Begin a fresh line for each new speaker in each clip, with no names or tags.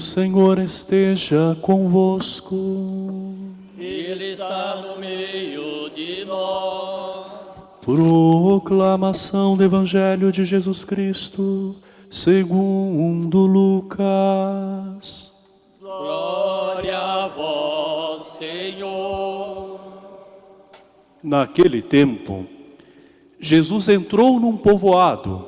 Senhor esteja convosco.
Ele está no meio de nós.
Proclamação do Evangelho de Jesus Cristo, segundo Lucas.
Glória a vós, Senhor.
Naquele tempo, Jesus entrou num povoado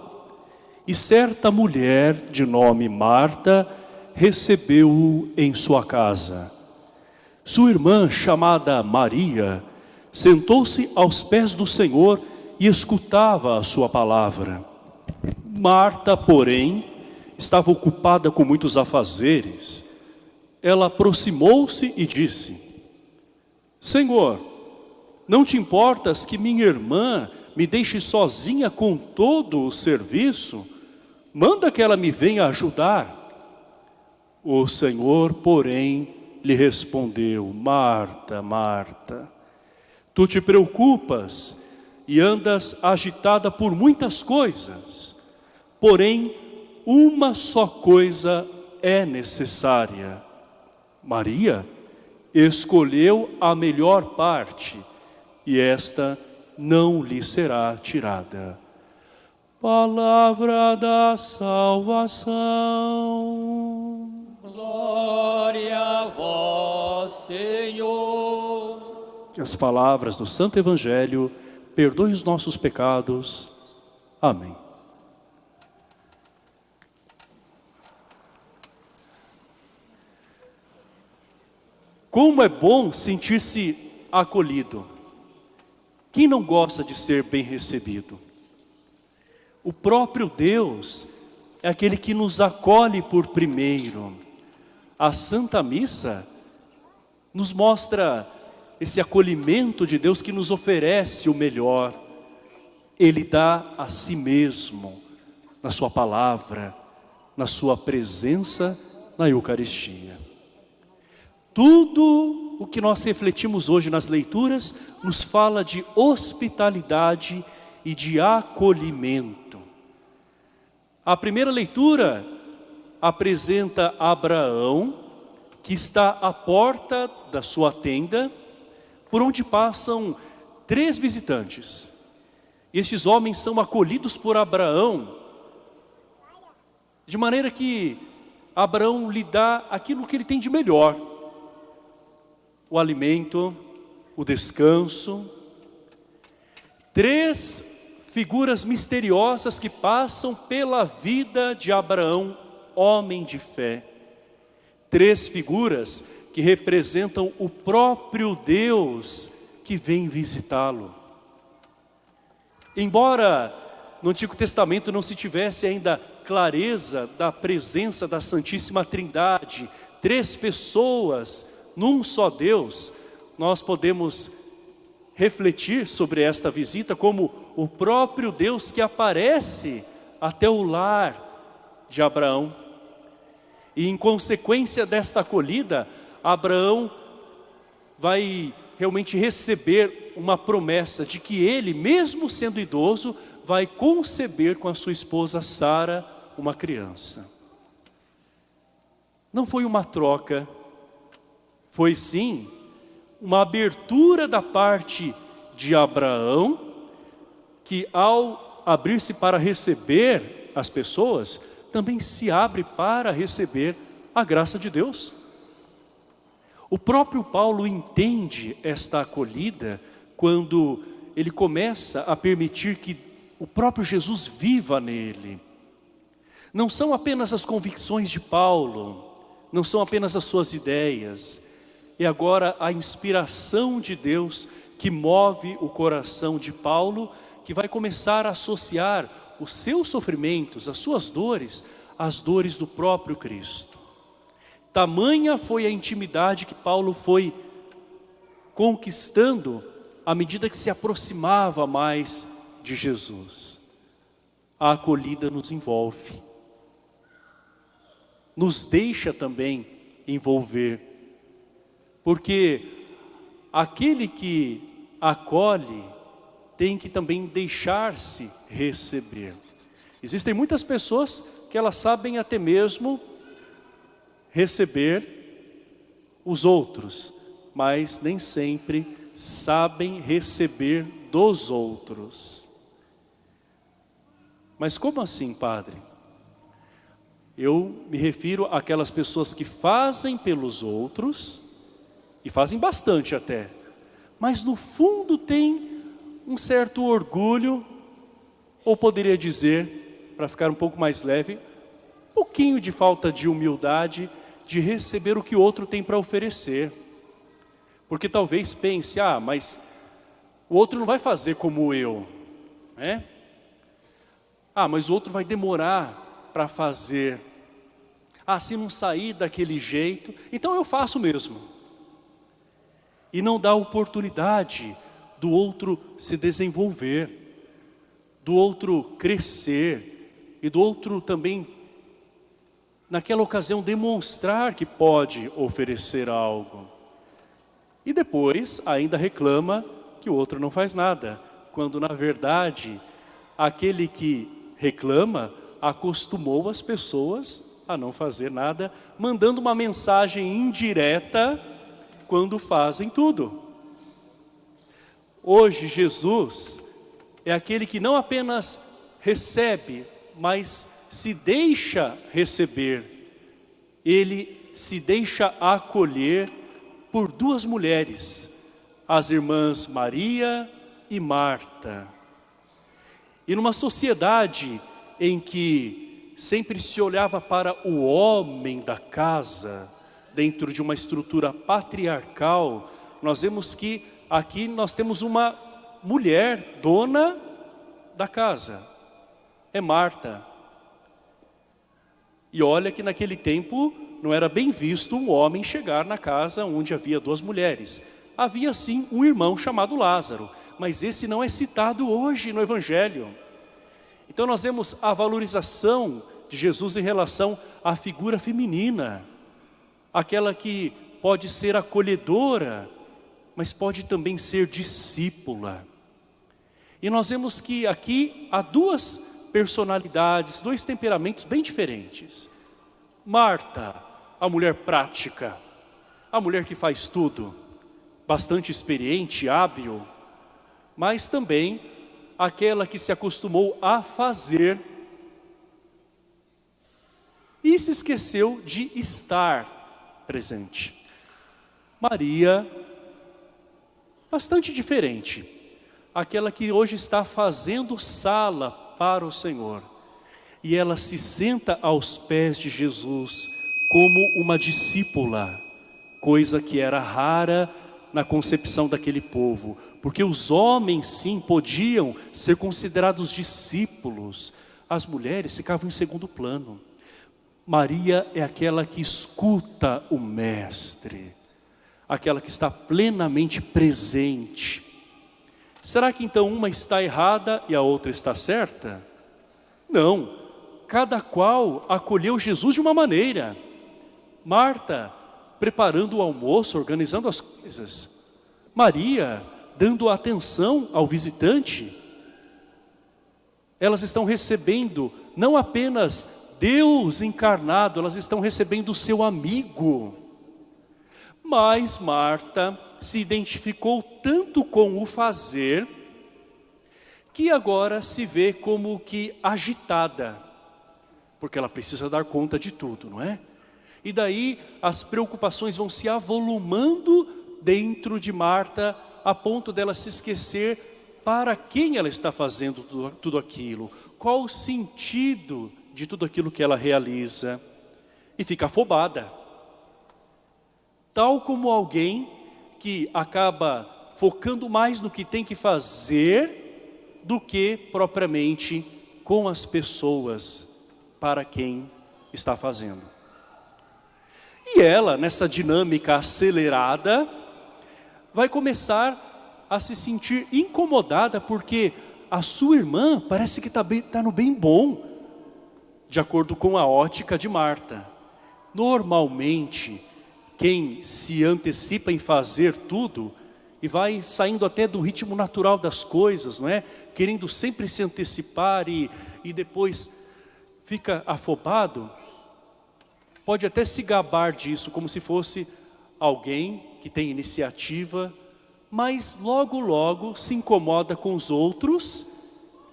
e certa mulher de nome Marta recebeu-o em sua casa. Sua irmã, chamada Maria, sentou-se aos pés do Senhor e escutava a sua palavra. Marta, porém, estava ocupada com muitos afazeres. Ela aproximou-se e disse, Senhor, não te importas que minha irmã me deixe sozinha com todo o serviço? Manda que ela me venha ajudar. O Senhor, porém, lhe respondeu, Marta, Marta, tu te preocupas e andas agitada por muitas coisas, porém, uma só coisa é necessária. Maria escolheu a melhor parte e esta não lhe será tirada. Palavra da salvação.
Senhor.
Que as palavras do Santo Evangelho perdoem os nossos pecados. Amém. Como é bom sentir-se acolhido. Quem não gosta de ser bem recebido? O próprio Deus é aquele que nos acolhe por primeiro. A Santa Missa nos mostra esse acolhimento de Deus que nos oferece o melhor. Ele dá a si mesmo, na sua palavra, na sua presença na Eucaristia. Tudo o que nós refletimos hoje nas leituras nos fala de hospitalidade e de acolhimento. A primeira leitura apresenta Abraão, que está à porta da sua tenda, por onde passam três visitantes. Estes homens são acolhidos por Abraão, de maneira que Abraão lhe dá aquilo que ele tem de melhor. O alimento, o descanso. Três figuras misteriosas que passam pela vida de Abraão, homem de fé. Três figuras que representam o próprio Deus que vem visitá-lo. Embora no Antigo Testamento não se tivesse ainda clareza da presença da Santíssima Trindade, três pessoas num só Deus, nós podemos refletir sobre esta visita como o próprio Deus que aparece até o lar de Abraão. E em consequência desta acolhida, Abraão vai realmente receber uma promessa de que ele, mesmo sendo idoso, vai conceber com a sua esposa Sara uma criança. Não foi uma troca, foi sim uma abertura da parte de Abraão, que ao abrir-se para receber as pessoas, também se abre para receber a graça de Deus. O próprio Paulo entende esta acolhida quando ele começa a permitir que o próprio Jesus viva nele. Não são apenas as convicções de Paulo, não são apenas as suas ideias, é agora a inspiração de Deus que move o coração de Paulo, que vai começar a associar os seus sofrimentos, as suas dores, às dores do próprio Cristo. Tamanha foi a intimidade que Paulo foi conquistando à medida que se aproximava mais de Jesus. A acolhida nos envolve, nos deixa também envolver, porque aquele que acolhe tem que também deixar-se receber. Existem muitas pessoas que elas sabem até mesmo receber os outros, mas nem sempre sabem receber dos outros. Mas como assim, Padre? Eu me refiro àquelas pessoas que fazem pelos outros, e fazem bastante até, mas no fundo tem um certo orgulho, ou poderia dizer, para ficar um pouco mais leve, um pouquinho de falta de humildade, de receber o que o outro tem para oferecer. Porque talvez pense, ah, mas o outro não vai fazer como eu, né? Ah, mas o outro vai demorar para fazer. Ah, se não sair daquele jeito, então eu faço mesmo. E não dá oportunidade do outro se desenvolver, do outro crescer e do outro também, naquela ocasião, demonstrar que pode oferecer algo. E depois ainda reclama que o outro não faz nada, quando na verdade aquele que reclama acostumou as pessoas a não fazer nada, mandando uma mensagem indireta quando fazem tudo. Hoje Jesus é aquele que não apenas recebe, mas se deixa receber. Ele se deixa acolher por duas mulheres, as irmãs Maria e Marta. E numa sociedade em que sempre se olhava para o homem da casa, dentro de uma estrutura patriarcal, nós vemos que aqui nós temos uma mulher dona da casa, é Marta. E olha que naquele tempo não era bem visto um homem chegar na casa onde havia duas mulheres. Havia sim um irmão chamado Lázaro, mas esse não é citado hoje no Evangelho. Então nós vemos a valorização de Jesus em relação à figura feminina, aquela que pode ser acolhedora, mas pode também ser discípula. E nós vemos que aqui há duas personalidades, dois temperamentos bem diferentes. Marta, a mulher prática, a mulher que faz tudo, bastante experiente, hábil, mas também aquela que se acostumou a fazer e se esqueceu de estar presente. Maria, bastante diferente, aquela que hoje está fazendo sala para o Senhor. E ela se senta aos pés de Jesus como uma discípula, coisa que era rara na concepção daquele povo, porque os homens sim podiam ser considerados discípulos, as mulheres ficavam em segundo plano. Maria é aquela que escuta o mestre, aquela que está plenamente presente. Será que então uma está errada e a outra está certa? Não, cada qual acolheu Jesus de uma maneira. Marta preparando o almoço, organizando as coisas. Maria dando atenção ao visitante. Elas estão recebendo não apenas Deus encarnado, elas estão recebendo o seu amigo. Mas Marta se identificou tanto com o fazer, que agora se vê como que agitada, porque ela precisa dar conta de tudo, não é? E daí as preocupações vão se avolumando dentro de Marta, a ponto dela se esquecer para quem ela está fazendo tudo, tudo aquilo, qual o sentido de tudo aquilo que ela realiza, e fica afobada. Tal como alguém que acaba focando mais no que tem que fazer do que propriamente com as pessoas para quem está fazendo. E ela, nessa dinâmica acelerada, vai começar a se sentir incomodada porque a sua irmã parece que está tá no bem bom, de acordo com a ótica de Marta. Normalmente, quem se antecipa em fazer tudo e vai saindo até do ritmo natural das coisas, não é? Querendo sempre se antecipar e, e depois fica afobado, Pode até se gabar disso como se fosse alguém que tem iniciativa, mas logo logo se incomoda com os outros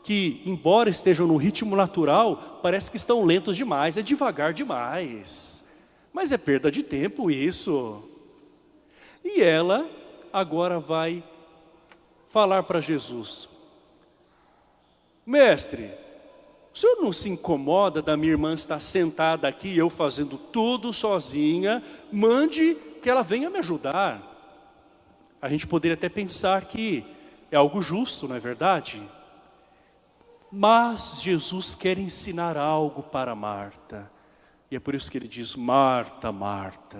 que, embora estejam no ritmo natural, parece que estão lentos demais, é devagar demais. Mas é perda de tempo isso. E ela agora vai falar para Jesus. Mestre, o senhor não se incomoda da minha irmã estar sentada aqui, eu fazendo tudo sozinha? Mande que ela venha me ajudar. A gente poderia até pensar que é algo justo, não é verdade? Mas Jesus quer ensinar algo para Marta. E é por isso que ele diz, Marta, Marta,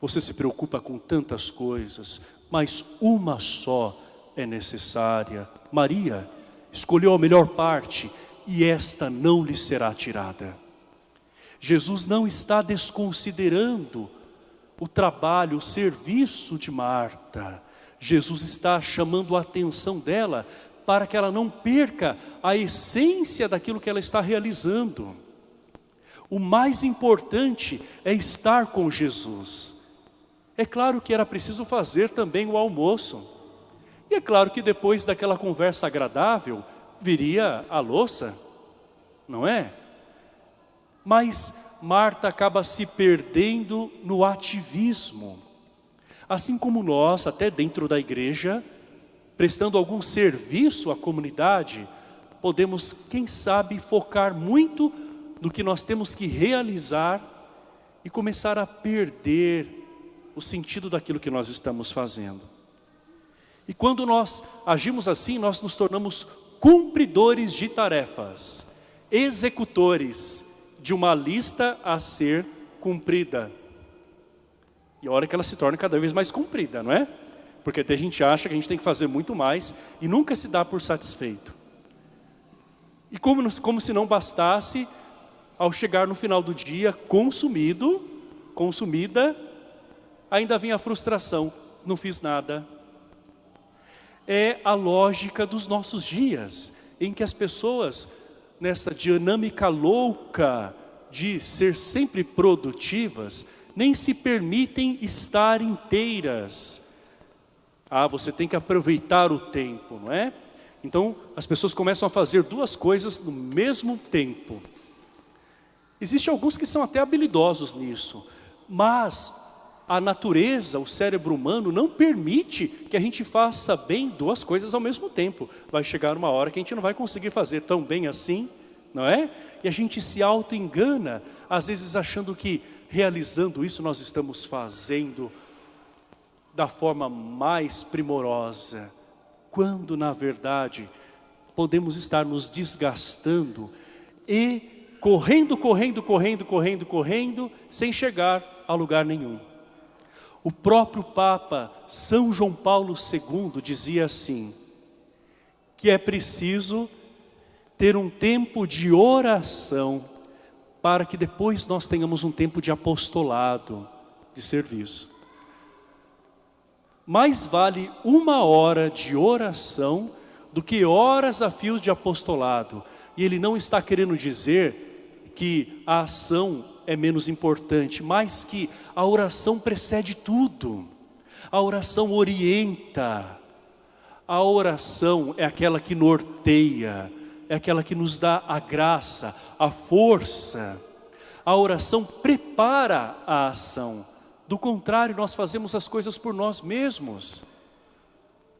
você se preocupa com tantas coisas, mas uma só é necessária. Maria escolheu a melhor parte e esta não lhe será tirada. Jesus não está desconsiderando o trabalho, o serviço de Marta. Jesus está chamando a atenção dela para que ela não perca a essência daquilo que ela está realizando. O mais importante é estar com Jesus. É claro que era preciso fazer também o almoço. E é claro que depois daquela conversa agradável, viria a louça, não é? Mas Marta acaba se perdendo no ativismo. Assim como nós, até dentro da igreja, prestando algum serviço à comunidade, podemos, quem sabe, focar muito no que nós temos que realizar e começar a perder o sentido daquilo que nós estamos fazendo. E quando nós agimos assim, nós nos tornamos cumpridores de tarefas, executores de uma lista a ser cumprida. E a hora que ela se torna cada vez mais cumprida, não é? Porque até a gente acha que a gente tem que fazer muito mais e nunca se dá por satisfeito. E como, como se não bastasse, ao chegar no final do dia, consumido, consumida, ainda vem a frustração, não fiz nada. É a lógica dos nossos dias, em que as pessoas, nessa dinâmica louca de ser sempre produtivas, nem se permitem estar inteiras, ah, você tem que aproveitar o tempo, não é? Então, as pessoas começam a fazer duas coisas no mesmo tempo. Existem alguns que são até habilidosos nisso, mas a natureza, o cérebro humano não permite que a gente faça bem duas coisas ao mesmo tempo. Vai chegar uma hora que a gente não vai conseguir fazer tão bem assim, não é? E a gente se auto-engana, às vezes achando que realizando isso nós estamos fazendo da forma mais primorosa, quando na verdade podemos estar nos desgastando e correndo, correndo, correndo, correndo, correndo, sem chegar a lugar nenhum. O próprio Papa São João Paulo II dizia assim, que é preciso ter um tempo de oração para que depois nós tenhamos um tempo de apostolado, de serviço. Mais vale uma hora de oração do que horas a fio de apostolado. E ele não está querendo dizer que a ação é menos importante, mas que a oração precede tudo. A oração orienta. A oração é aquela que norteia, é aquela que nos dá a graça, a força. A oração prepara a ação. Do contrário, nós fazemos as coisas por nós mesmos.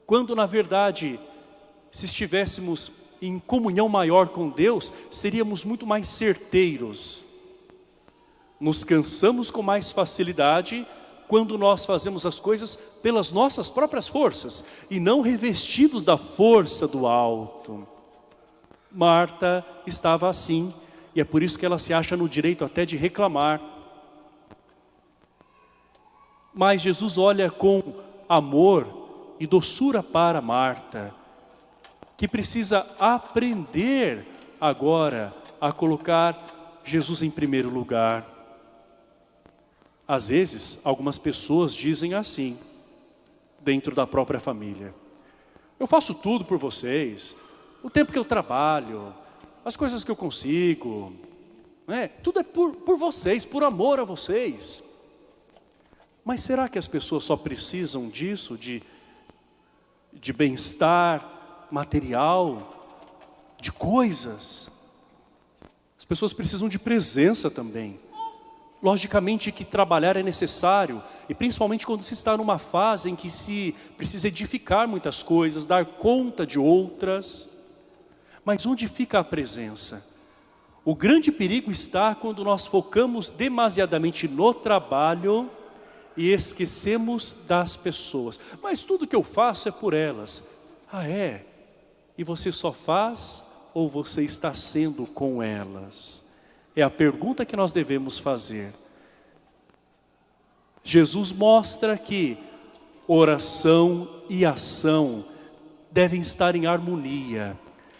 Quando na verdade, se estivéssemos em comunhão maior com Deus, seríamos muito mais certeiros. Nos cansamos com mais facilidade quando nós fazemos as coisas pelas nossas próprias forças e não revestidos da força do alto. Marta estava assim e é por isso que ela se acha no direito até de reclamar mas Jesus olha com amor e doçura para Marta, que precisa aprender agora a colocar Jesus em primeiro lugar. Às vezes, algumas pessoas dizem assim, dentro da própria família. Eu faço tudo por vocês, o tempo que eu trabalho, as coisas que eu consigo. Não é? Tudo é por, por vocês, por amor a vocês. Mas será que as pessoas só precisam disso, de, de bem-estar material, de coisas? As pessoas precisam de presença também. Logicamente que trabalhar é necessário, e principalmente quando se está numa fase em que se precisa edificar muitas coisas, dar conta de outras. Mas onde fica a presença? O grande perigo está quando nós focamos demasiadamente no trabalho e esquecemos das pessoas. Mas tudo que eu faço é por elas. Ah é? E você só faz ou você está sendo com elas? É a pergunta que nós devemos fazer. Jesus mostra que oração e ação devem estar em harmonia.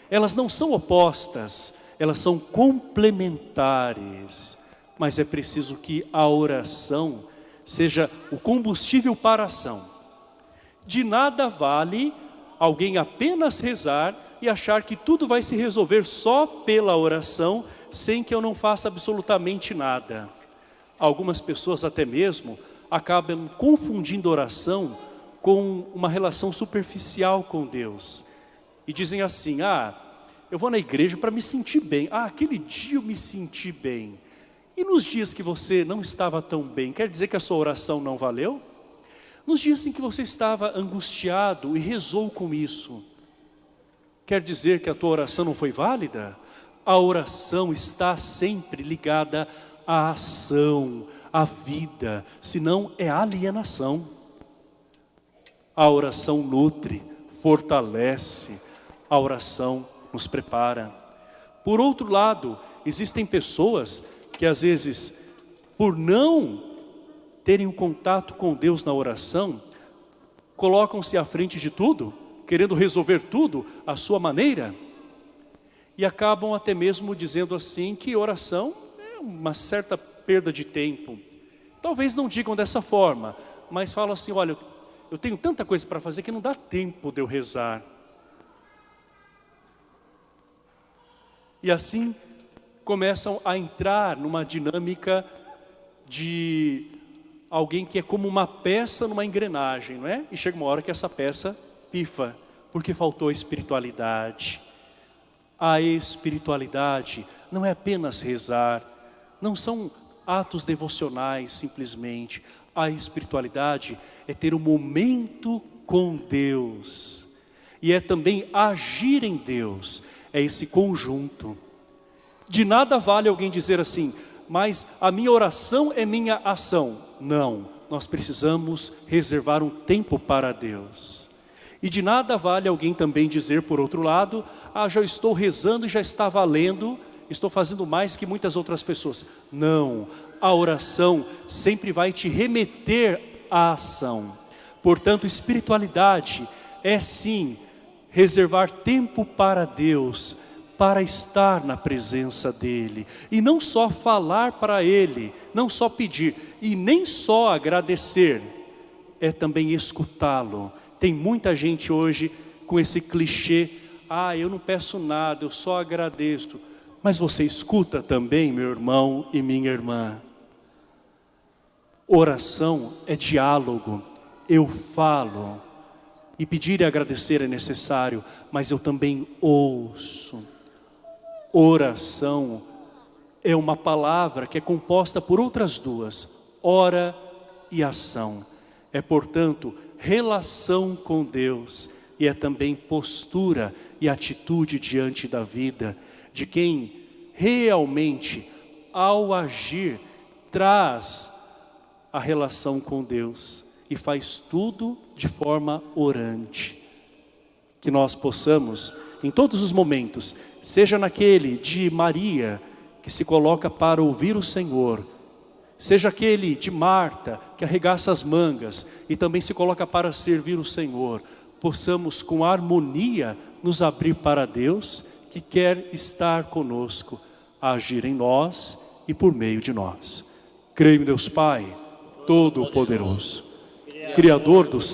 Elas não são opostas, elas são complementares. Mas é preciso que a oração seja o combustível para a ação. De nada vale alguém apenas rezar e achar que tudo vai se resolver só pela oração sem que eu não faça absolutamente nada. Algumas pessoas até mesmo acabam confundindo oração com uma relação superficial com Deus. E dizem assim, ah, eu vou na igreja para me sentir bem. Ah, aquele dia eu me senti bem. E nos dias que você não estava tão bem, quer dizer que a sua oração não valeu? Nos dias em que você estava angustiado e rezou com isso, quer dizer que a tua oração não foi válida? A oração está sempre ligada à ação, à vida, senão é alienação. A oração nutre, fortalece, a oração nos prepara. Por outro lado, existem pessoas que às vezes, por não terem um contato com Deus na oração, colocam-se à frente de tudo, querendo resolver tudo à sua maneira, e acabam até mesmo dizendo assim que oração é uma certa perda de tempo. Talvez não digam dessa forma, mas falam assim, olha, eu tenho tanta coisa para fazer que não dá tempo de eu rezar. E assim começam a entrar numa dinâmica de alguém que é como uma peça numa engrenagem, não é? E chega uma hora que essa peça pifa, porque faltou espiritualidade a espiritualidade não é apenas rezar, não são atos devocionais simplesmente. A espiritualidade é ter um momento com Deus. E é também agir em Deus. É esse conjunto. De nada vale alguém dizer assim, mas a minha oração é minha ação. Não, nós precisamos reservar um tempo para Deus. E de nada vale alguém também dizer, por outro lado, ah, já estou rezando e já está valendo, estou fazendo mais que muitas outras pessoas. Não, a oração sempre vai te remeter à ação. Portanto, espiritualidade é sim reservar tempo para Deus, para estar na presença dEle. E não só falar para Ele, não só pedir, e nem só agradecer, é também escutá-lo tem muita gente hoje com esse clichê, ah, eu não peço nada, eu só agradeço. Mas você escuta também, meu irmão e minha irmã. Oração é diálogo, eu falo. E pedir e agradecer é necessário, mas eu também ouço. Oração é uma palavra que é composta por outras duas, ora e ação. É, portanto, relação com Deus e é também postura e atitude diante da vida de quem realmente ao agir traz a relação com Deus e faz tudo de forma orante. Que nós possamos, em todos os momentos, seja naquele de Maria, que se coloca para ouvir o Senhor, Seja aquele de Marta, que arregaça as mangas e também se coloca para servir o Senhor. Possamos com harmonia nos abrir para Deus, que quer estar conosco, agir em nós e por meio de nós. Creio em Deus Pai, Todo-Poderoso, Criador dos